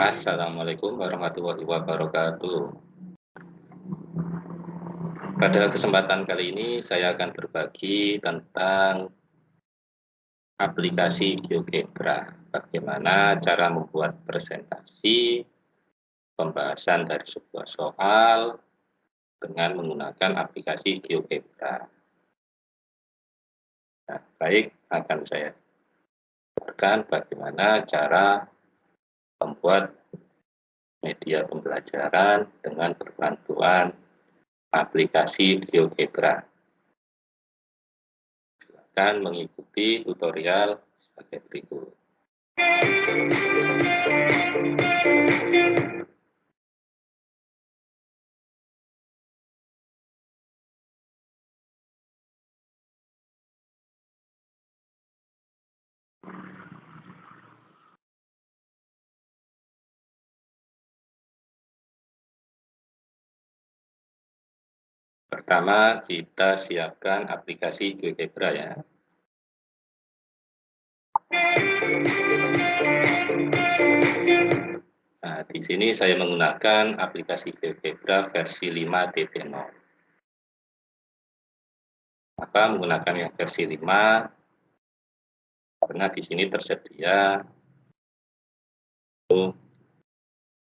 Assalamualaikum warahmatullahi wabarakatuh. Pada kesempatan kali ini saya akan berbagi tentang aplikasi GeoGebra. Bagaimana cara membuat presentasi pembahasan dari sebuah soal dengan menggunakan aplikasi GeoGebra. Nah, baik, akan saya jelaskan bagaimana cara membuat media pembelajaran dengan berbantuan aplikasi GeoGebra. Silakan mengikuti tutorial sebagai berikut. Pertama, kita siapkan aplikasi GeoGebra ya. Nah, di sini saya menggunakan aplikasi GeoGebra versi 5.0. Maka menggunakan yang versi 5 karena di sini tersedia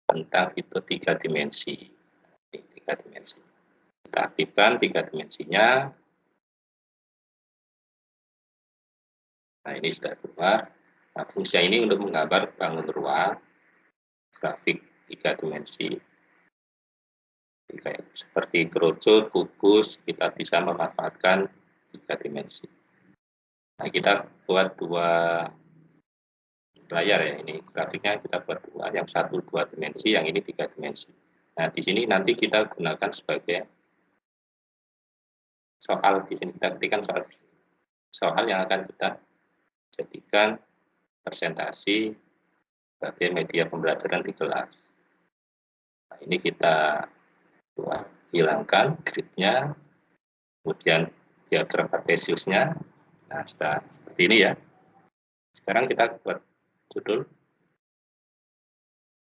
tentang itu tiga dimensi. Tiga dimensi. Kita aktifkan tiga dimensinya. Nah, ini sudah keluar. Nah, fungsi ini untuk menggambar bangun ruang grafik tiga dimensi. Seperti kerucut, kubus, kita bisa memanfaatkan tiga dimensi. Nah, kita buat dua layar ya, ini grafiknya kita buat dua, yang satu dua dimensi, yang ini tiga dimensi. Nah, di sini nanti kita gunakan sebagai soal di sini kita ketikkan soal soal yang akan kita jadikan presentasi sebagai media pembelajaran di kelas. Nah, ini kita buat hilangkan gridnya, kemudian diagram kartesiusnya. Nah, setelah, seperti ini ya. Sekarang kita buat judul.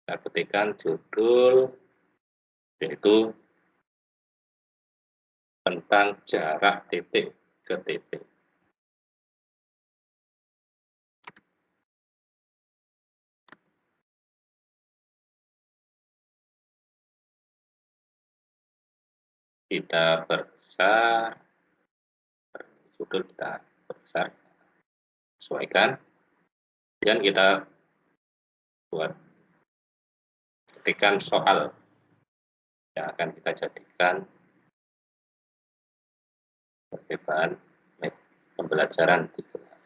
Kita ketikkan judul yaitu tentang jarak titik ke titik. Kita perbesar, sudut kita perbesar, sesuaikan, dan kita buat ketikkan soal yang akan kita jadikan sebagai bahan pembelajaran di kelas.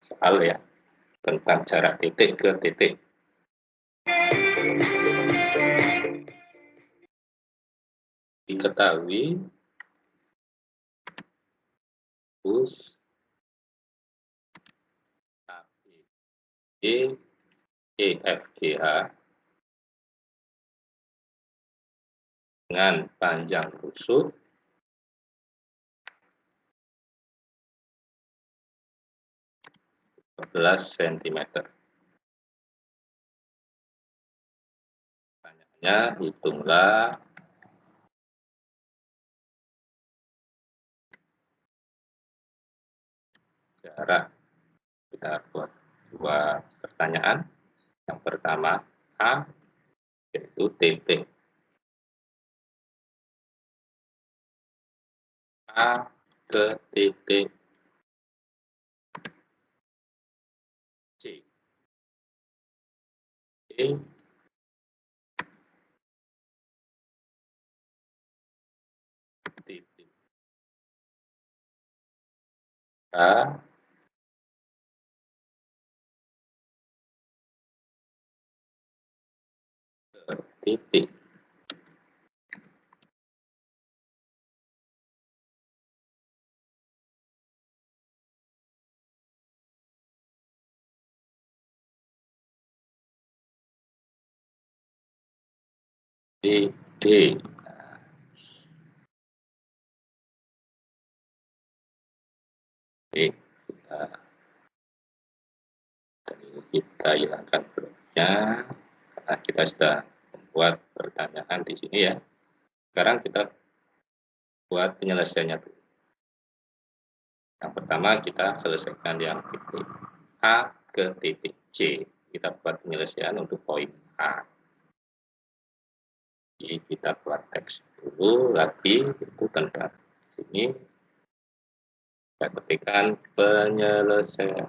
Soal ya, tentang jarak titik ke titik. Diketahui bus A, B, dengan panjang rusuk belas cm. Pertanyaannya, hitunglah jarak. Kita buat dua pertanyaan. Yang pertama, A, yaitu titik A ke titik C. E titik A titik D. Oke, kita kita hilangkan bloknya karena kita sudah membuat pertanyaan di sini ya. Sekarang kita buat penyelesaiannya yang pertama kita selesaikan yang titik A ke titik C. Kita buat penyelesaian untuk poin A jadi kita buat teks dulu lagi itu tentang sini kita ketikkan penyelesaian.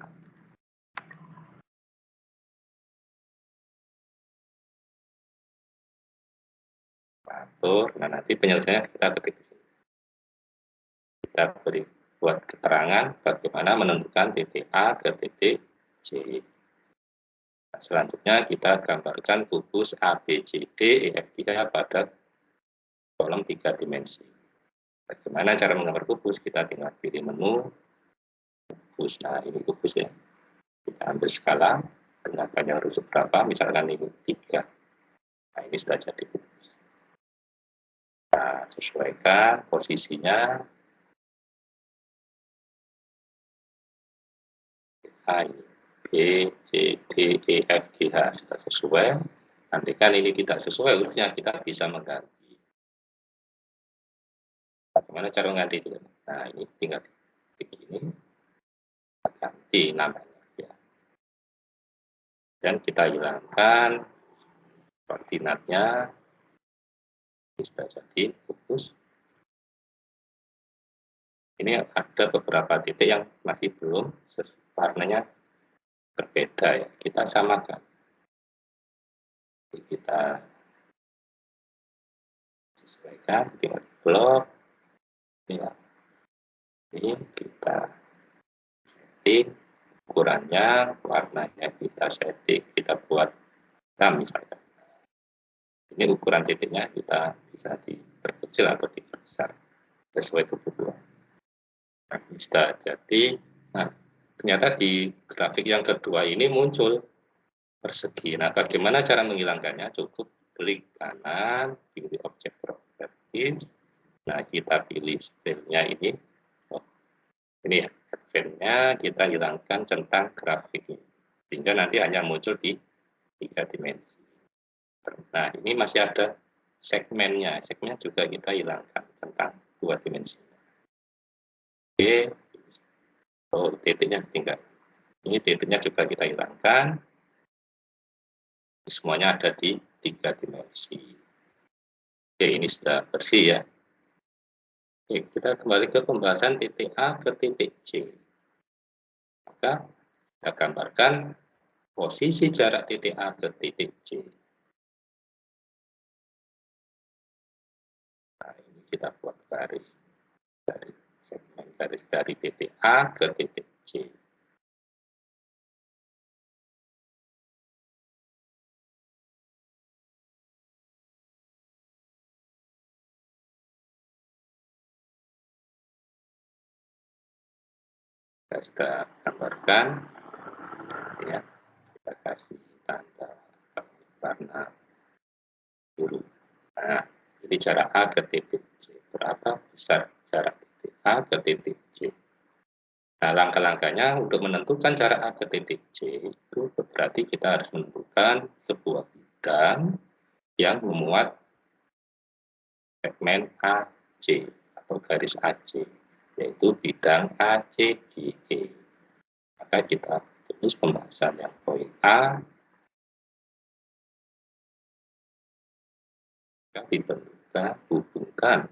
Nah nanti penyelesaiannya kita ketik kita beri buat keterangan bagaimana menentukan titik A ke titik C selanjutnya kita gambarkan kubus A, B, C, D, E, F, G pada kolom tiga dimensi. Bagaimana cara menggambar kubus? Kita tinggal pilih menu kubus. Nah ini kubus ya. Kita ambil skala. Dengan panjang rusuk berapa misalkan ini tiga. Nah ini sudah jadi kubus. Nah, sesuaikan posisinya. A, B, C, D, E, F, G, H sudah sesuai. Nanti kan ini tidak sesuai, urutnya kita bisa mengganti. Bagaimana cara mengganti itu? Nah, ini tinggal begini. Ganti namanya. Ya. Dan kita hilangkan koordinatnya sudah jadi fokus. Ini ada beberapa titik yang masih belum warnanya berbeda ya. Kita samakan. Jadi kita sesuaikan tinggal blok. Ya. Ini kita setting ukurannya, warnanya kita setting, kita buat hitam misalkan ini ukuran titiknya kita bisa diperkecil atau diperbesar sesuai kebutuhan. Nah, bisa jadi, nah, ternyata di grafik yang kedua ini muncul persegi. Nah, bagaimana cara menghilangkannya? Cukup klik kanan, pilih objek properties. Nah, kita pilih stylenya ini. Oh, ini ya, advance-nya kita hilangkan tentang grafik ini. Sehingga nanti hanya muncul di tiga dimensi. Nah, ini masih ada segmennya. Segmen juga kita hilangkan tentang dua dimensi. Oke, oh, titiknya tinggal. Ini titiknya juga kita hilangkan. Semuanya ada di tiga dimensi. Oke, ini sudah bersih ya. Oke, kita kembali ke pembahasan titik A ke titik C. Maka kita gambarkan posisi jarak titik A ke titik C. kita buat garis dari garis dari titik A ke titik C. Kita sudah gambarkan, ya, kita kasih tanda warna biru. Nah, jadi jarak A ke titik berapa besar jarak titik A ke titik C. Nah, langkah-langkahnya untuk menentukan jarak A ke titik C itu berarti kita harus menentukan sebuah bidang yang memuat segmen AC atau garis AC, yaitu bidang ACGE. Maka kita tulis pembahasan yang poin A yang ditentukan hubungkan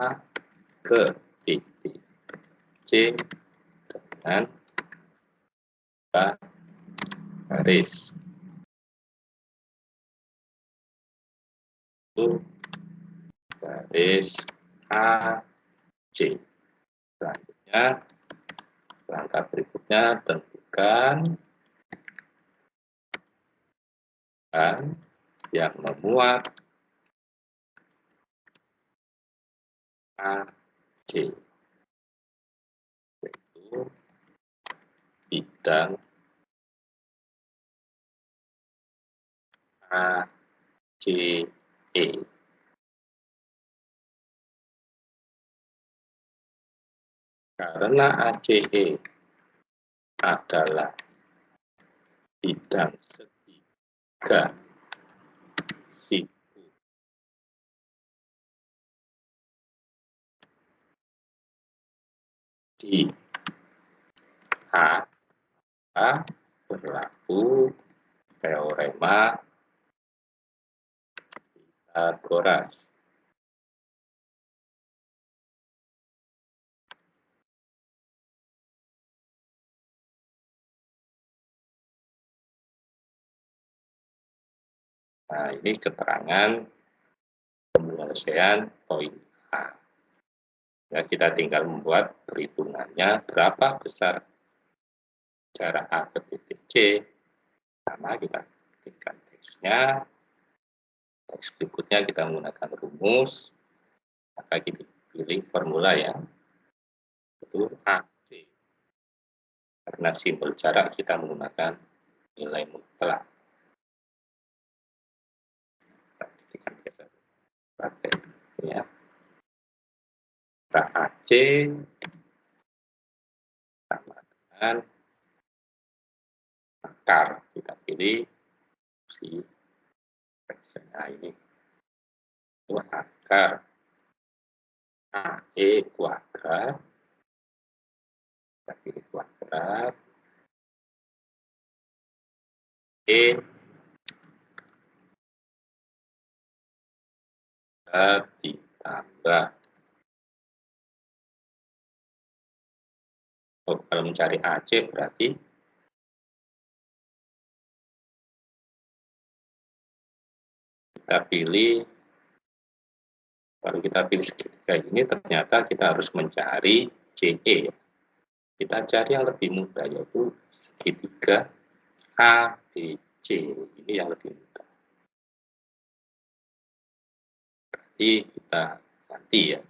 A ke titik C dengan garis. Itu garis A C. Selanjutnya, langkah berikutnya tentukan dan yang memuat AC yaitu bidang ACE Karena ACE adalah bidang segitiga di A, A berlaku teorema Pitagoras. Nah, ini keterangan penyelesaian poin A. Ya, kita tinggal membuat perhitungannya berapa besar jarak A ke titik C. Sama kita ketikkan teksnya. Teks berikutnya kita menggunakan rumus. Maka kita pilih formula ya. Itu AC. Karena simbol jarak kita menggunakan nilai mutlak. pakai ya AC sama dengan akar kita pilih. Si nah ini. Itu akar. AE kuadrat. Kita pilih kuadrat. E. Ditambah oh, kalau mencari AC berarti kita pilih kalau kita pilih segitiga ini ternyata kita harus mencari CE kita cari yang lebih mudah yaitu segitiga ABC ini yang lebih mudah. Nanti kita ganti ya.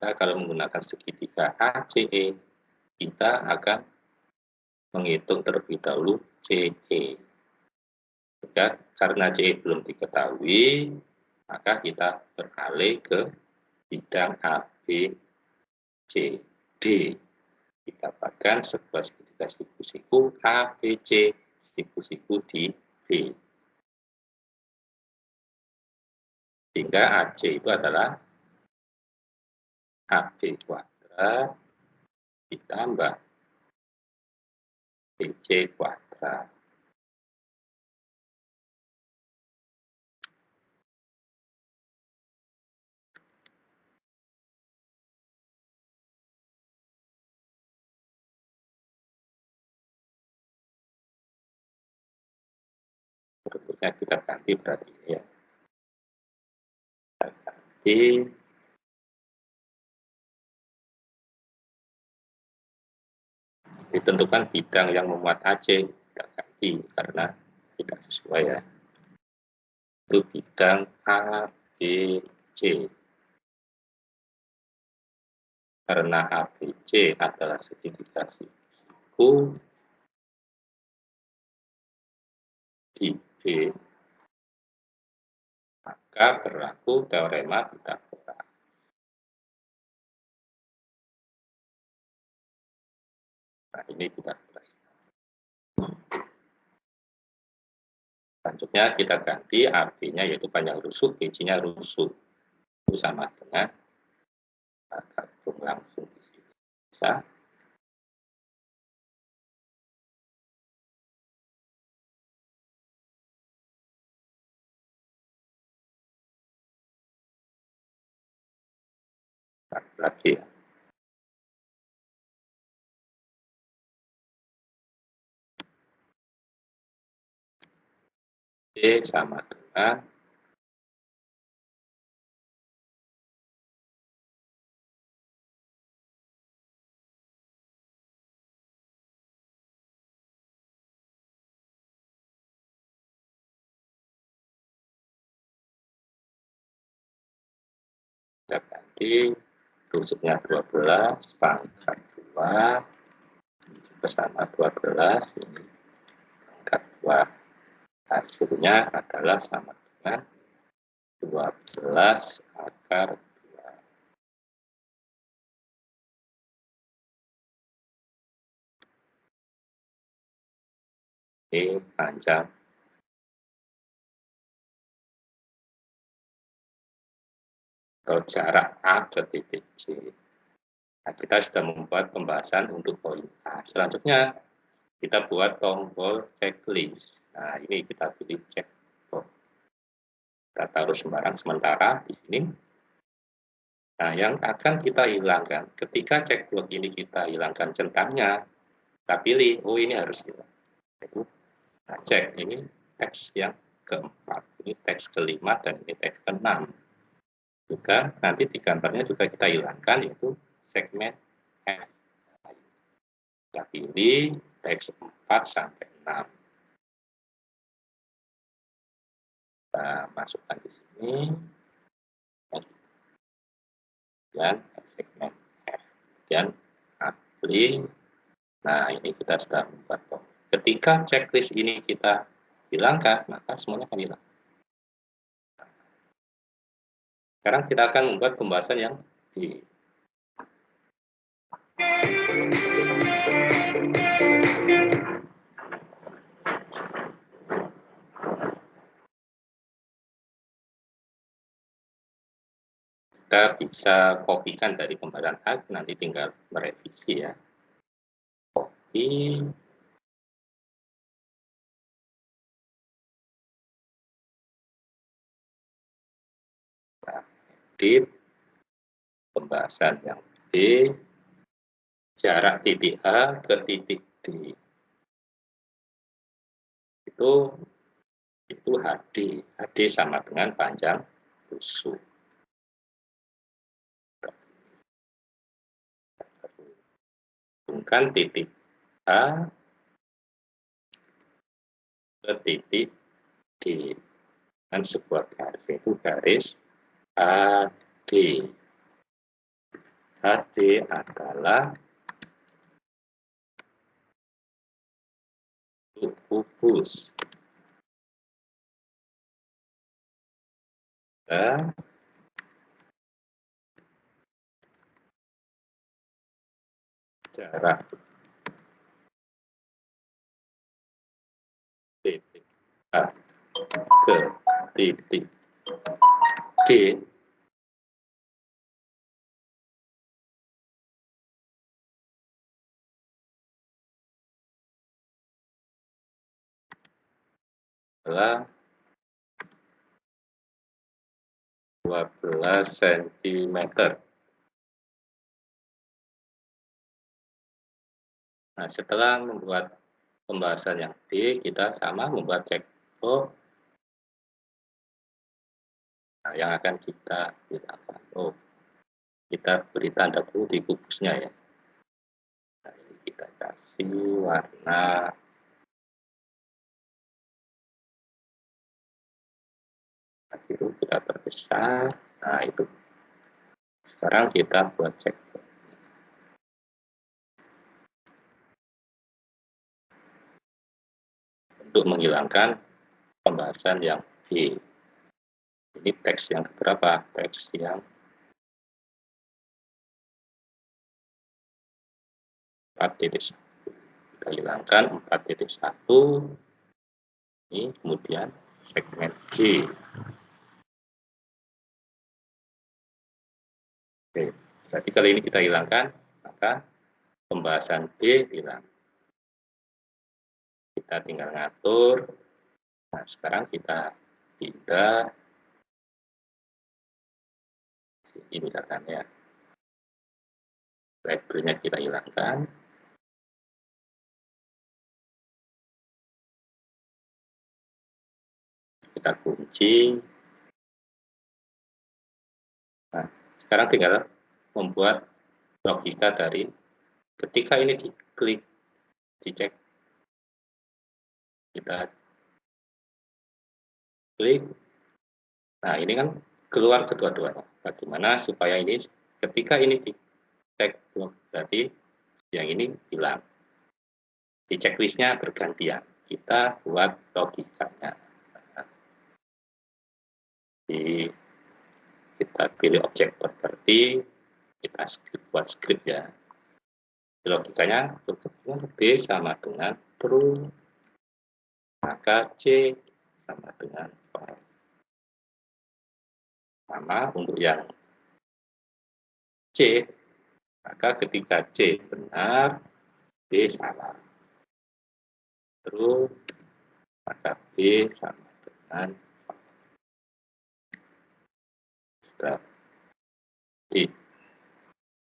Kita kalau menggunakan segitiga ACE, kita akan menghitung terlebih dahulu CE. Ya, karena CE belum diketahui, maka kita beralih ke bidang ABCD. Didapatkan sebuah segitiga siku-siku ABC, siku-siku di B. Sehingga AC itu adalah AB kuadrat ditambah BC kuadrat. Berikutnya kita ganti berarti ya ganti ditentukan bidang yang memuat AC kita ganti karena tidak sesuai ya. Itu bidang A, B, C. Karena A, B, C adalah segitiga siku di B. Maka berlaku teorema Pitagoras. Nah, ini Pitagoras. Selanjutnya kita ganti artinya yaitu panjang rusuk, B-nya rusuk. Itu sama dengan gabung langsung di sini. Bisa lagi ya. Sama dengan kita ganti rusuknya 12 pangkat 2 bersama 12 ini pangkat 2 Nah, hasilnya adalah sama dengan 12 akar 2. Ini panjang atau jarak A ke titik C. Nah, kita sudah membuat pembahasan untuk poin A. Selanjutnya, kita buat tombol checklist. Nah, ini kita pilih check Kita taruh sembarang sementara di sini. Nah, yang akan kita hilangkan, ketika cek blok ini kita hilangkan centangnya, kita pilih, oh ini harus hilang. Itu nah, cek, ini teks yang keempat, ini teks kelima, dan ini teks keenam. Juga nanti di gambarnya juga kita hilangkan, yaitu segmen F. Kita pilih teks 4 sampai 6. Kita masukkan di sini. Dan segmen F. Dan apply. Nah ini kita sudah membuat form. Ketika checklist ini kita hilangkan maka semuanya akan hilang. Sekarang kita akan membuat pembahasan yang di kita bisa kopikan dari pembahasan A, nanti tinggal merevisi ya. Copy. edit. Pembahasan yang B. Jarak titik A ke titik D. Itu itu HD. HD sama dengan panjang busuk. Menghubungkan titik A ke titik D dan sebuah garis itu garis AD. AD adalah kubus. Dan jarak titik A ke titik D adalah 12 cm. Nah, setelah membuat pembahasan yang B, kita sama membuat checkbox nah, yang akan kita gunakan. Oh, kita beri tanda dulu di kubusnya ya. Nah, ini kita kasih warna biru kita perbesar. Nah, itu. Sekarang kita buat cek untuk menghilangkan pembahasan yang B. Ini teks yang keberapa? Teks yang empat titik kita hilangkan empat titik satu ini kemudian segmen G Oke, berarti kali ini kita hilangkan maka pembahasan B hilang kita tinggal ngatur. Nah, sekarang kita pindah ini misalkan ya. Library-nya kita hilangkan. Kita kunci. Nah, sekarang tinggal membuat logika dari ketika ini diklik, dicek kita klik. Nah ini kan keluar kedua-duanya. Bagaimana supaya ini ketika ini di cek berarti yang ini hilang. Di checklistnya bergantian. Kita buat logikanya. Di kita pilih objek properti kita script buat script ya. Logikanya B sama dengan true maka C sama dengan false. Sama untuk yang C, maka ketika C benar, B salah. Terus, maka B sama dengan sudah.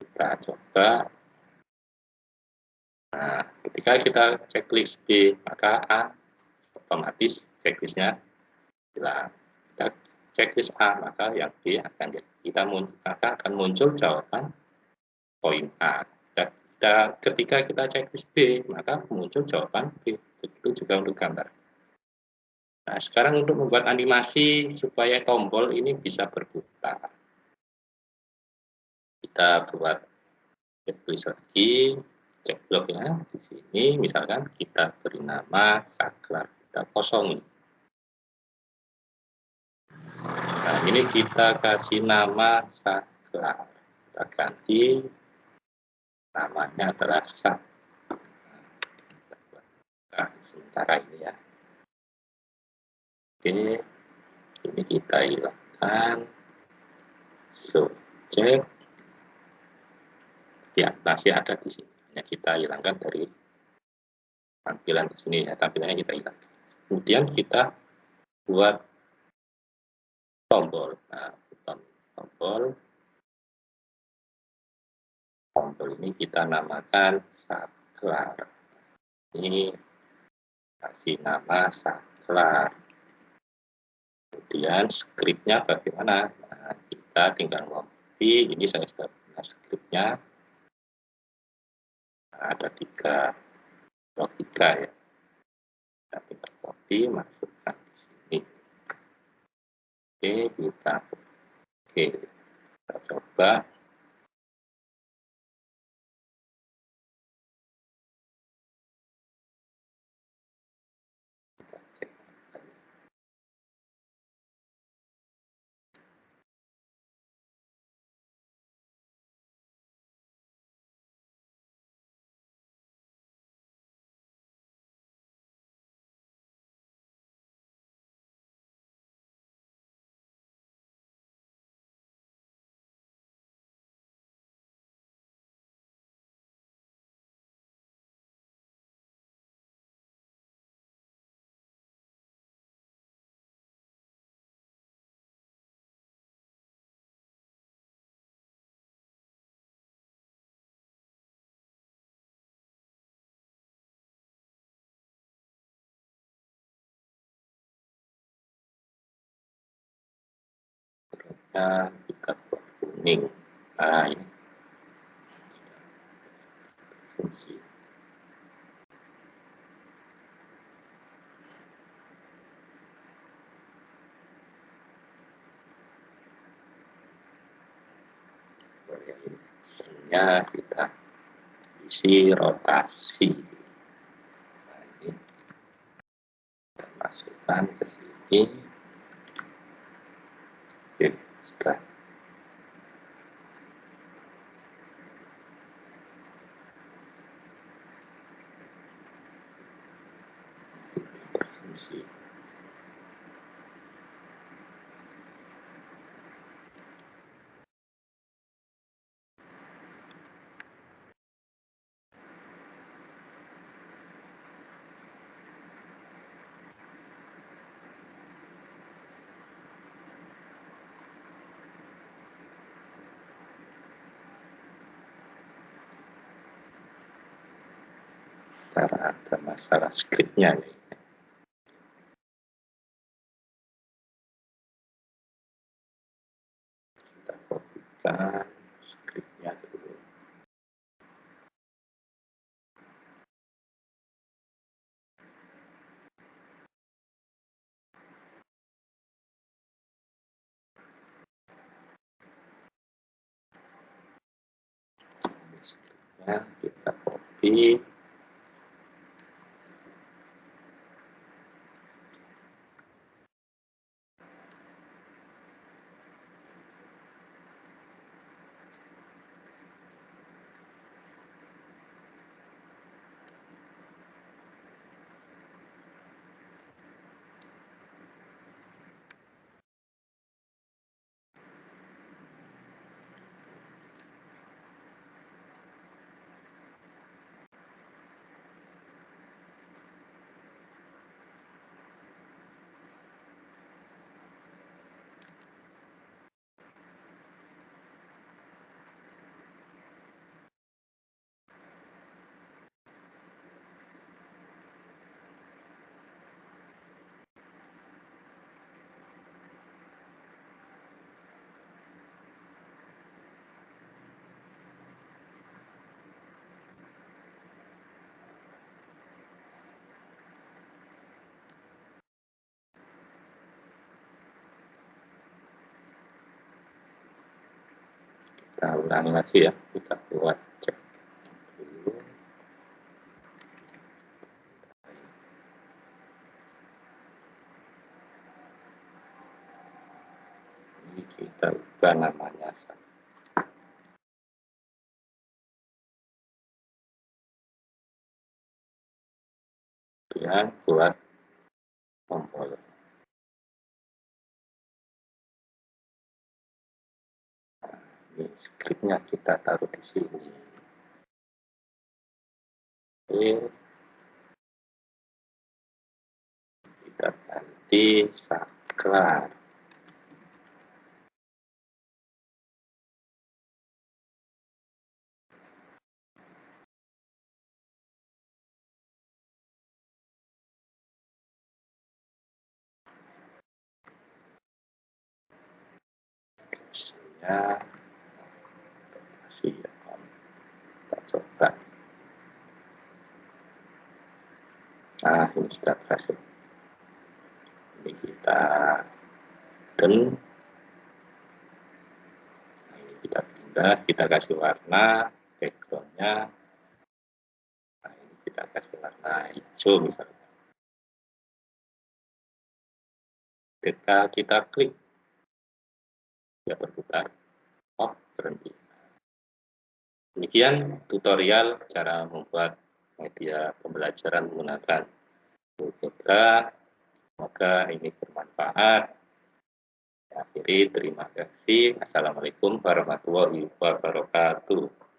Kita coba Nah, ketika kita checklist B, maka A otomatis checklistnya hilang. Kita checklist A, maka yang B akan kita maka akan muncul jawaban poin A. Dan ketika kita checklist B, maka muncul jawaban B. Begitu juga untuk gambar. Nah, sekarang untuk membuat animasi supaya tombol ini bisa berputar. Kita buat checklist lagi, cek bloknya di sini misalkan kita beri nama saklar kita kosongi nah ini kita kasih nama saklar. Kita ganti. Namanya adalah nah, sementara ini ya. Oke ini kita hilangkan. Subjek. Ya masih ada di sini. Hanya kita hilangkan dari tampilan di sini ya. Tampilannya kita hilangkan kemudian kita buat tombol. Nah tombol. Tombol ini kita namakan saklar. Ini kasih nama saklar. Kemudian scriptnya bagaimana? Nah, kita tinggal copy ini saya sudah punya scriptnya ada tiga logika ya kita copy masukkan di sini. Oke kita oke kita coba kita buat kuning. Nah ini. Fungsi. Sebenarnya kita isi rotasi. Nah, ini kita masukkan ke sini karena ada masalah skripnya nih. Kita kopikan skripnya dulu. Skripnya kita copy ulangi lagi ya kita buat cek. Dulu ini kita ubah namanya. Kemudian buat tombol scriptnya kita taruh di sini. Oke. Kita ganti saklar coba nah ini sudah berhasil ini kita dan nah, ini kita pindah kita kasih warna backgroundnya nah ini kita kasih warna hijau misalnya ketika kita klik. Ya berputar. Oh berhenti demikian tutorial cara membuat media pembelajaran menggunakan Algebra. Semoga ini bermanfaat. Akhiri terima kasih. Assalamualaikum warahmatullahi wabarakatuh